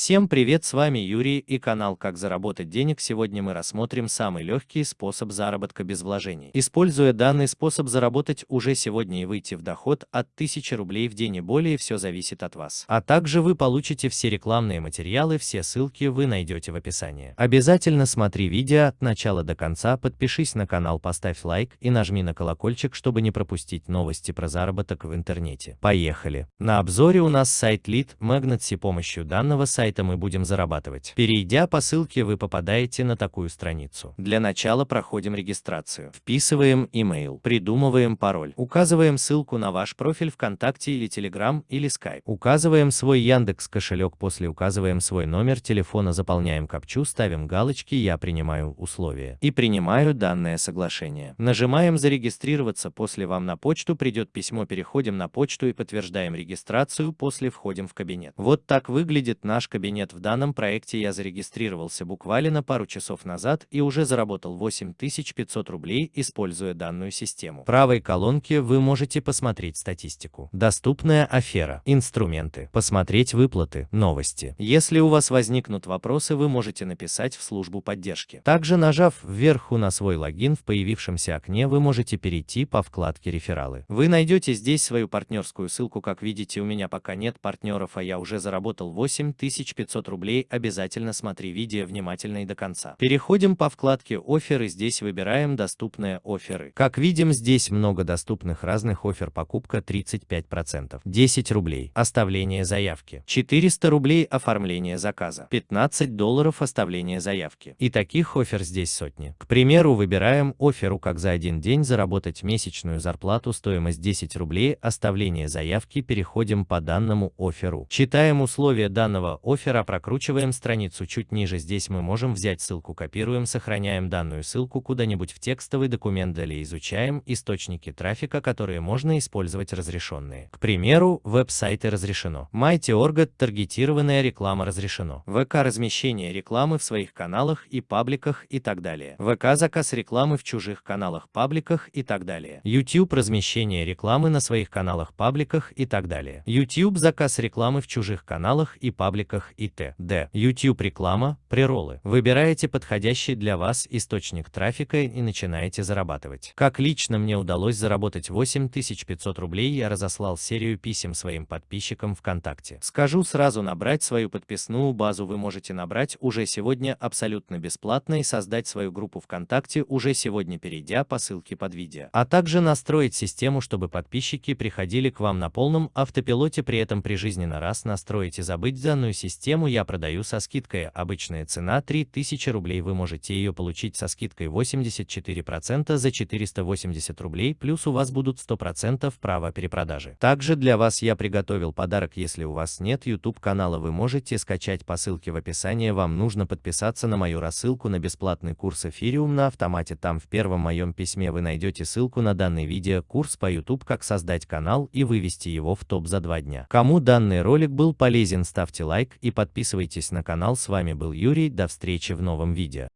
Всем привет, с вами Юрий и канал Как заработать денег. Сегодня мы рассмотрим самый легкий способ заработка без вложений. Используя данный способ заработать уже сегодня и выйти в доход от 1000 рублей в день и более, все зависит от вас. А также вы получите все рекламные материалы, все ссылки вы найдете в описании. Обязательно смотри видео от начала до конца, подпишись на канал, поставь лайк и нажми на колокольчик, чтобы не пропустить новости про заработок в интернете. Поехали! На обзоре у нас сайт Lead Magnet. С помощью данного сайта сайта мы будем зарабатывать. Перейдя по ссылке, вы попадаете на такую страницу. Для начала проходим регистрацию. Вписываем email, придумываем пароль, указываем ссылку на ваш профиль ВКонтакте или Telegram или Skype. Указываем свой Яндекс кошелек, после указываем свой номер телефона, заполняем капчу, ставим галочки «Я принимаю условия» и принимаю данное соглашение. Нажимаем «Зарегистрироваться», после вам на почту придет письмо, переходим на почту и подтверждаем регистрацию, после входим в кабинет. Вот так выглядит наш кабинет в данном проекте я зарегистрировался буквально пару часов назад и уже заработал 8500 рублей, используя данную систему. В правой колонке вы можете посмотреть статистику. Доступная афера, инструменты, посмотреть выплаты, новости. Если у вас возникнут вопросы, вы можете написать в службу поддержки. Также нажав вверху на свой логин в появившемся окне, вы можете перейти по вкладке рефералы. Вы найдете здесь свою партнерскую ссылку, как видите у меня пока нет партнеров, а я уже заработал 8000 1500 рублей, обязательно смотри видео внимательно и до конца. Переходим по вкладке «Оферы», здесь выбираем «Доступные оферы». Как видим, здесь много доступных разных офер, покупка 35%, 10 рублей, оставление заявки, 400 рублей оформление заказа, 15 долларов оставление заявки. И таких офер здесь сотни. К примеру, выбираем оферу, как за один день заработать месячную зарплату, стоимость 10 рублей, оставление заявки, переходим по данному оферу. Читаем условия данного оффера прокручиваем страницу чуть ниже. Здесь мы можем взять ссылку, копируем, сохраняем данную ссылку куда-нибудь в текстовый документ, далее изучаем источники трафика, которые можно использовать разрешенные. К примеру, веб-сайты разрешено. Mighty.org таргетированная реклама разрешено. ВК размещение рекламы в своих каналах и пабликах и так далее. ВК заказ рекламы в чужих каналах, пабликах и так далее. YouTube размещение рекламы на своих каналах, пабликах и так далее. YouTube заказ рекламы в чужих каналах и пабликах роликах и т.д. YouTube реклама, преролы. Выбираете подходящий для вас источник трафика и начинаете зарабатывать. Как лично мне удалось заработать 8500 рублей, я разослал серию писем своим подписчикам ВКонтакте. Скажу сразу, набрать свою подписную базу вы можете набрать уже сегодня абсолютно бесплатно и создать свою группу ВКонтакте уже сегодня, перейдя по ссылке под видео. А также настроить систему, чтобы подписчики приходили к вам на полном автопилоте, при этом прижизненно раз настроить и забыть данную систему я продаю со скидкой. Обычная цена 3000 рублей. Вы можете ее получить со скидкой 84% за 480 рублей, плюс у вас будут 100% права перепродажи. Также для вас я приготовил подарок. Если у вас нет YouTube канала, вы можете скачать по ссылке в описании. Вам нужно подписаться на мою рассылку на бесплатный курс Эфириум на автомате. Там в первом моем письме вы найдете ссылку на данный видео, курс по YouTube, как создать канал и вывести его в топ за два дня. Кому данный ролик был полезен, ставьте лайк и подписывайтесь на канал. С вами был Юрий, до встречи в новом видео.